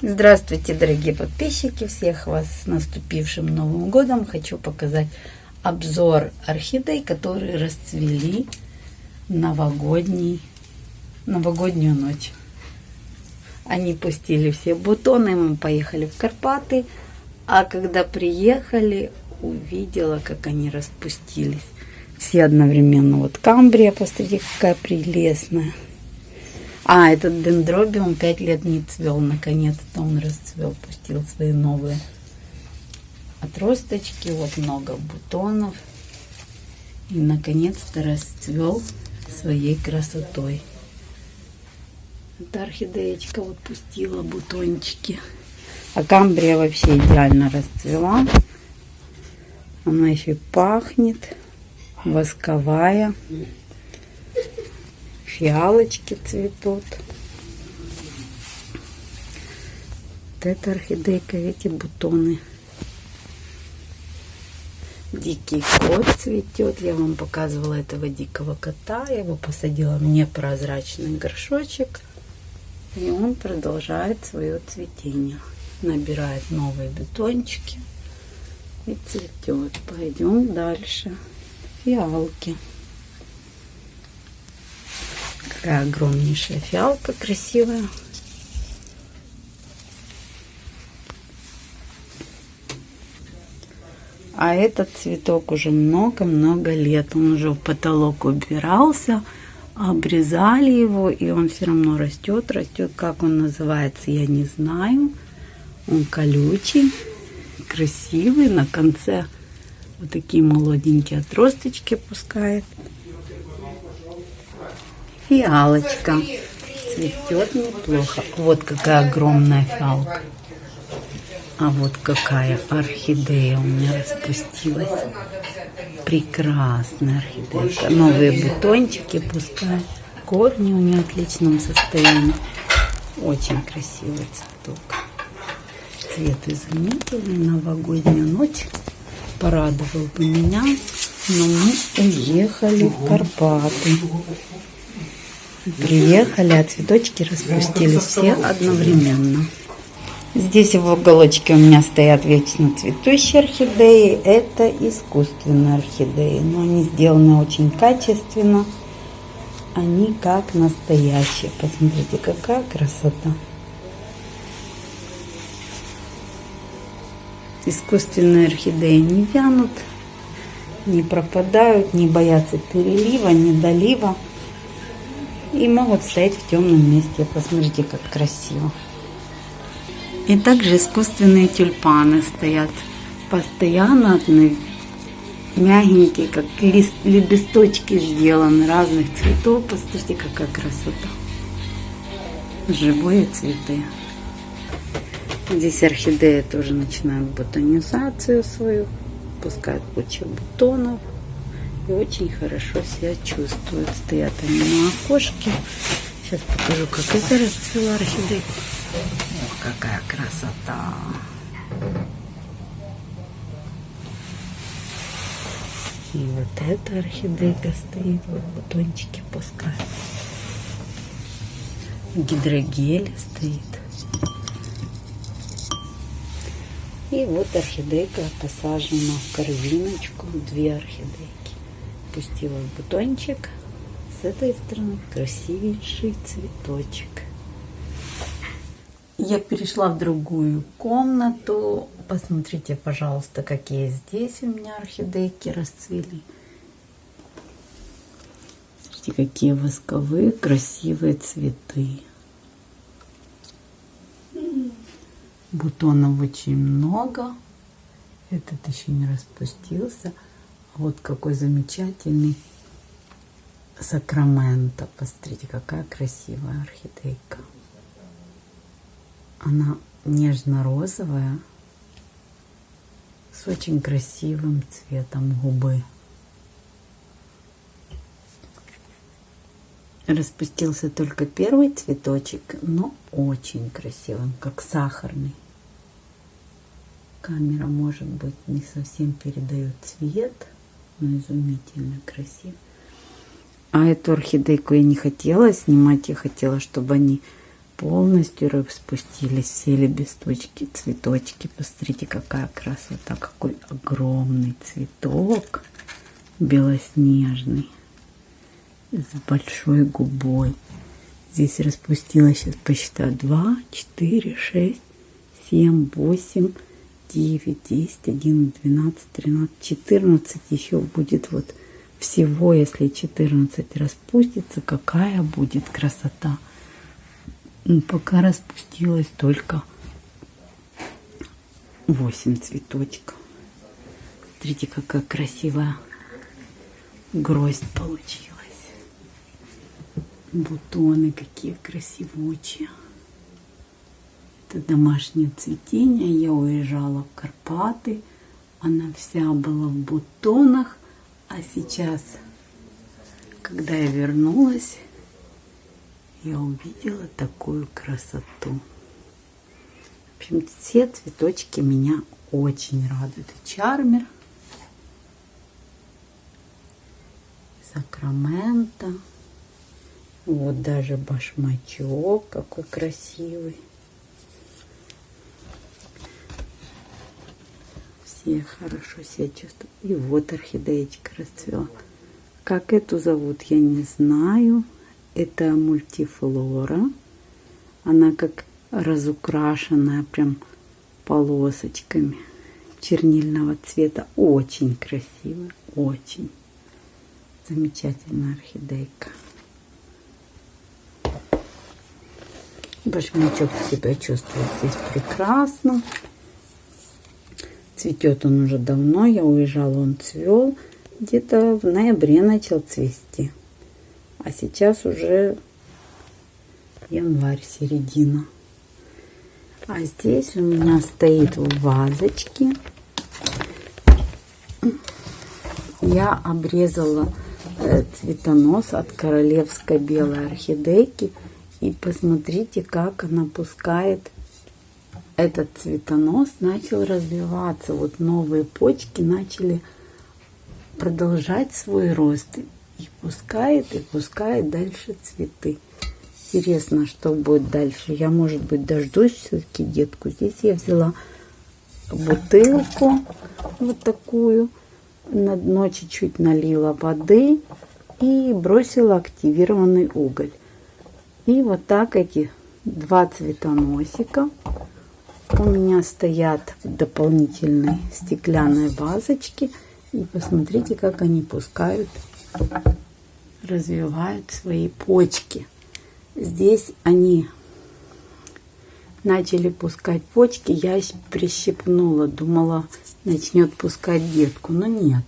Здравствуйте, дорогие подписчики! Всех вас с наступившим Новым Годом! Хочу показать обзор орхидей, которые расцвели новогодний, новогоднюю ночь. Они пустили все бутоны, мы поехали в Карпаты, а когда приехали, увидела, как они распустились. Все одновременно. Вот камбрия, посмотрите, какая прелестная. А, этот дендробиум пять лет не цвел. Наконец-то он расцвел, пустил свои новые отросточки. Вот много бутонов. И наконец-то расцвел своей красотой. Эта орхидеечка вот пустила бутончики. А камбрия вообще идеально расцвела. Она еще пахнет. Восковая фиалочки цветут. Вот эта орхидейка, эти бутоны. Дикий кот цветет. Я вам показывала этого дикого кота. Я его посадила в непрозрачный горшочек. И он продолжает свое цветение. Набирает новые бутончики. И цветет. Пойдем дальше. Фиалки. Такая огромнейшая фиалка красивая. А этот цветок уже много-много лет. Он уже в потолок убирался, обрезали его, и он все равно растет, растет. Как он называется, я не знаю. Он колючий, красивый. На конце вот такие молоденькие отросточки пускает. Фиалочка. Цветет неплохо. Вот какая огромная фиалка. А вот какая орхидея у меня распустилась. Прекрасная орхидейка. Новые бутончики пускай. Корни у нее в отличном состоянии. Очень красивый цветок. Цвет изумительный. Новогодняя ночь. Порадовал бы меня. Но мы уехали в Карпаты. Приехали, а цветочки распустились все одновременно. Здесь в уголочке у меня стоят вечно цветущие орхидеи. Это искусственные орхидеи, но они сделаны очень качественно. Они как настоящие. Посмотрите, какая красота. Искусственные орхидеи не вянут, не пропадают, не боятся перелива, недолива и могут стоять в темном месте. Посмотрите, как красиво. И также искусственные тюльпаны стоят постоянно, мягенькие, как лист, лепесточки сделаны разных цветов. Посмотрите, какая красота. Живые цветы. Здесь орхидеи тоже начинают бутонизацию свою, пускают кучу бутонов и очень хорошо себя чувствуют. Стоят они на окошке. Сейчас покажу, как это расцвела орхидея. Ох, какая красота! И вот эта орхидейка стоит, вот бутончики пускает. Гидрогель стоит. И вот орхидейка посажена в корзиночку, две орхидейки опустила бутончик. С этой стороны красивейший цветочек. Я перешла в другую комнату. Посмотрите, пожалуйста, какие здесь у меня орхидейки расцвели. Смотрите, какие восковые красивые цветы. Бутонов очень много. Этот еще не распустился. Вот какой замечательный Сакраменто. Посмотрите, какая красивая орхидейка. Она нежно-розовая с очень красивым цветом губы. Распустился только первый цветочек, но очень красивым, как сахарный. Камера, может быть, не совсем передает цвет но изумительно красиво. А эту орхидейку я не хотела снимать, я хотела, чтобы они полностью распустились все лепесточки, цветочки. Посмотрите, какая красота, какой огромный цветок белоснежный с большой губой. Здесь распустилось, сейчас посчитаю, 2, 4, 6, 7, 8, 9, 10, 11, 12, 13, 14 еще будет вот всего, если 14 распустится, какая будет красота. Ну, пока распустилось только 8 цветочков. Смотрите, какая красивая гроздь получилась. Бутоны какие красивучие. Это домашнее цветение. Я уезжала в Карпаты. Она вся была в бутонах. А сейчас, когда я вернулась, я увидела такую красоту. В общем, все цветочки меня очень радуют. Чармер, Сакраменто. Вот даже башмачок какой красивый. Все хорошо себя чувствуют. И вот орхидеечка расцвела. Как эту зовут, я не знаю. Это мультифлора. Она как разукрашенная прям полосочками чернильного цвета. Очень красивая, очень замечательная орхидейка. Башмачок себя чувствует здесь прекрасно. Цветет он уже давно. Я уезжала, он цвел. Где-то в ноябре начал цвести. А сейчас уже январь, середина. А здесь у меня стоит в вазочке. Я обрезала э, цветонос от королевской белой орхидейки. И посмотрите, как она пускает этот цветонос. Начал развиваться. Вот новые почки начали продолжать свой рост. И пускает, и пускает дальше цветы. Интересно, что будет дальше. Я, может быть, дождусь все-таки детку. Здесь я взяла бутылку вот такую. На дно чуть-чуть налила воды и бросила активированный уголь. И вот так эти два цветоносика у меня стоят в дополнительной стеклянной вазочке. И посмотрите, как они пускают развивают свои почки. Здесь они начали пускать почки. Я прищипнула, думала, начнет пускать детку. Но нет.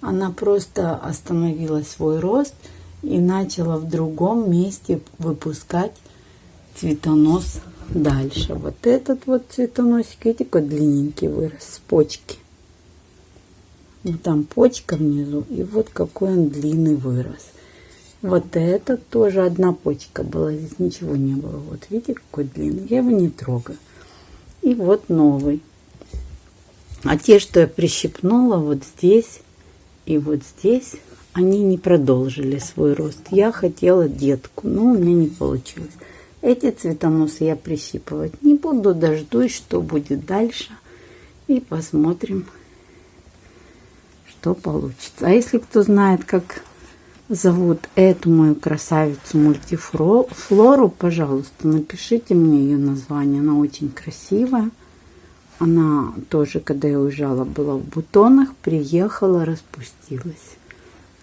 Она просто остановила свой рост и начала в другом месте выпускать цветонос дальше. Вот этот вот цветоносик, видите, какой длинненький вырос с почки. Вот там почка внизу, и вот какой он длинный вырос. Вот этот тоже одна почка была, здесь ничего не было. Вот видите, какой длинный, я его не трогаю. И вот новый. А те, что я прищипнула вот здесь и вот здесь, они не продолжили свой рост. Я хотела детку, но у меня не получилось. Эти цветоносы я прищипывать не буду, дождусь, что будет дальше. И посмотрим, что получится. А если кто знает, как зовут эту мою красавицу мультифлору, пожалуйста, напишите мне ее название. Она очень красивая. Она тоже, когда я уезжала, была в бутонах, приехала, распустилась.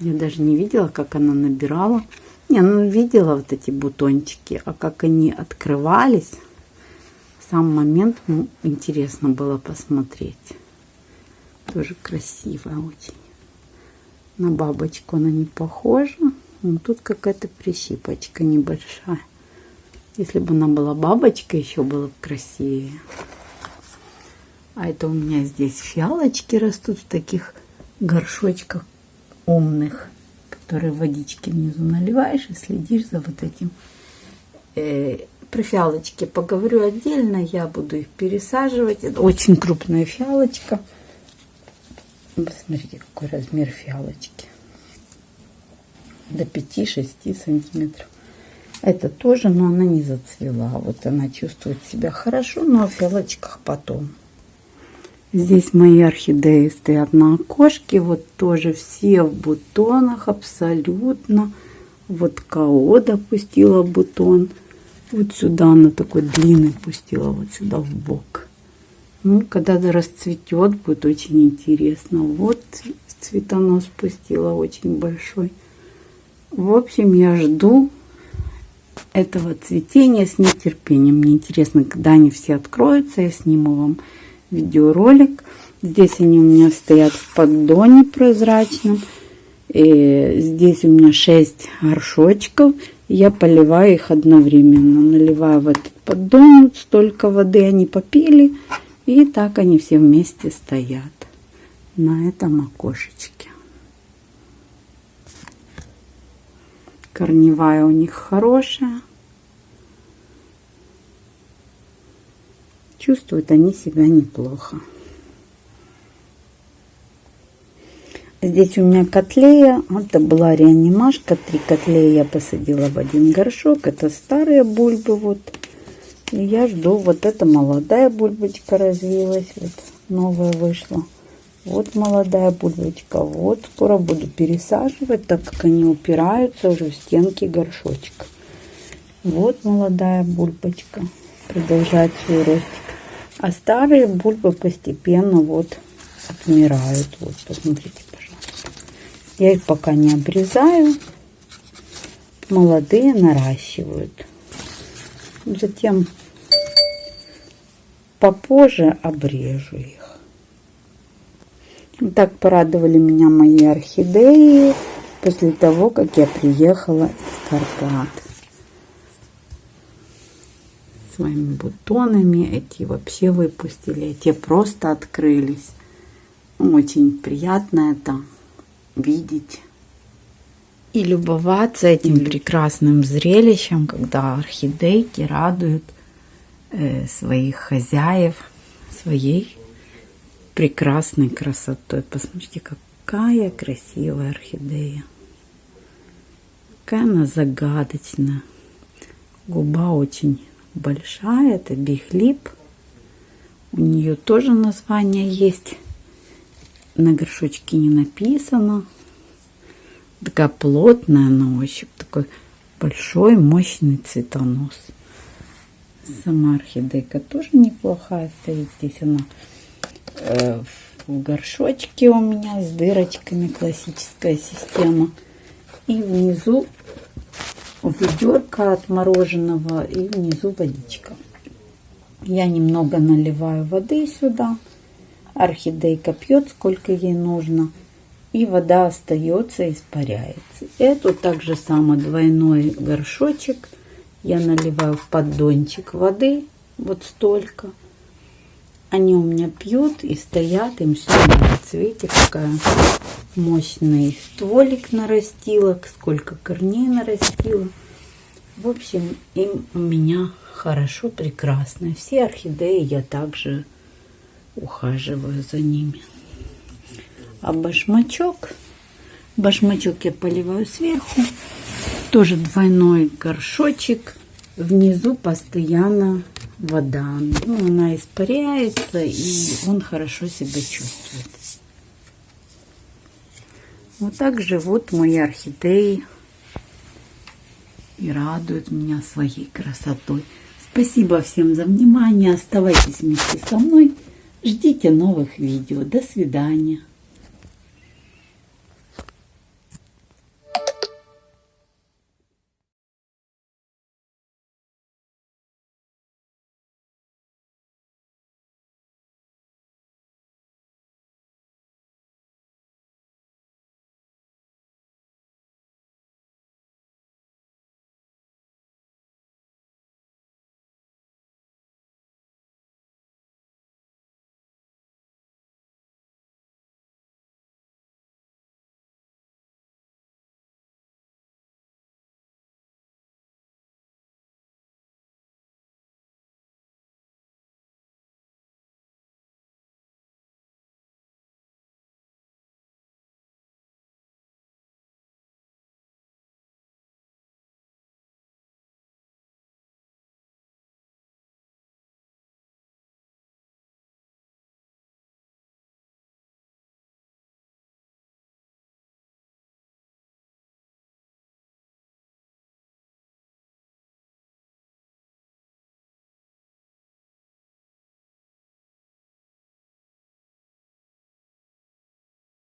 Я даже не видела, как она набирала. Не, ну видела вот эти бутончики, а как они открывались, сам момент ну, интересно было посмотреть. Тоже красивая очень. На бабочку она не похожа. Но тут какая-то прищипочка небольшая. Если бы она была бабочка, еще было бы красивее. А это у меня здесь фиалочки растут в таких горшочках умных, которые водички внизу наливаешь и следишь за вот этим. Э, про фиалочки поговорю отдельно, я буду их пересаживать. Это очень крупная фиалочка. Посмотрите, какой размер фиалочки. До 5-6 сантиметров. Это тоже, но она не зацвела. Вот она чувствует себя хорошо, но в фиалочках потом. Здесь мои орхидеи стоят на окошке. Вот тоже все в бутонах абсолютно. Вот КО допустила бутон. Вот сюда она такой длинный пустила, вот сюда в бок. Ну, когда расцветет, будет очень интересно. Вот цветонос пустила очень большой. В общем, я жду этого цветения с нетерпением. Мне интересно, когда они все откроются, я сниму вам видеоролик. Здесь они у меня стоят в поддоне прозрачном. И здесь у меня 6 горшочков. Я поливаю их одновременно. Наливаю в этот поддон столько воды, они попили. И так они все вместе стоят на этом окошечке. Корневая у них хорошая. Чувствуют они себя неплохо. Здесь у меня котлея. Это была реанимашка. Три котлеи я посадила в один горшок. Это старые бульбы. Вот. И я жду. Вот эта молодая бульбочка развилась. Вот новая вышла. Вот молодая бульбочка. Вот скоро буду пересаживать, так как они упираются уже в стенки горшочка. Вот молодая бульбочка. Продолжает свой ростик. А старые бульбы постепенно вот отмирают. Вот, посмотрите, пожалуйста. Я их пока не обрезаю. Молодые наращивают. Затем попозже обрежу их. Так порадовали меня мои орхидеи после того, как я приехала из Карпат своими бутонами. Эти вообще выпустили, эти просто открылись. Очень приятно это видеть. И любоваться этим прекрасным зрелищем, когда орхидейки радуют э, своих хозяев своей прекрасной красотой. Посмотрите, какая красивая орхидея. Какая она загадочная. Губа очень большая, это биглип. У нее тоже название есть. На горшочке не написано. Такая плотная на ощупь. Такой большой, мощный цветонос. Сама орхидейка тоже неплохая стоит. Здесь она э, в горшочке у меня с дырочками. Классическая система. И внизу ведерко от мороженого и внизу водичка. Я немного наливаю воды сюда. Орхидейка пьет, сколько ей нужно. И вода остается, испаряется. Эту также само двойной горшочек. Я наливаю в поддончик воды. Вот столько. Они у меня пьют и стоят, им все нравится. Видите, какая мощный стволик нарастила, сколько корней нарастила. В общем, им у меня хорошо, прекрасно. Все орхидеи я также ухаживаю за ними. А башмачок, башмачок я поливаю сверху. Тоже двойной горшочек. Внизу постоянно вода. Ну, она испаряется, и он хорошо себя чувствует. Вот так живут мои орхидеи и радуют меня своей красотой. Спасибо всем за внимание. Оставайтесь вместе со мной. Ждите новых видео. До свидания.